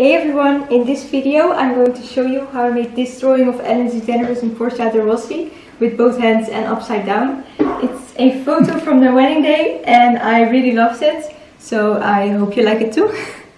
Hey everyone! in this video I'm going to show you how I made this drawing of Ellen DeGeneres and Portia de Rossi with both hands and upside down. It's a photo from their wedding day and I really loved it, so I hope you like it too.